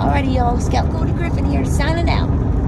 Alrighty, y'all. Scout Cody Griffin here, signing out.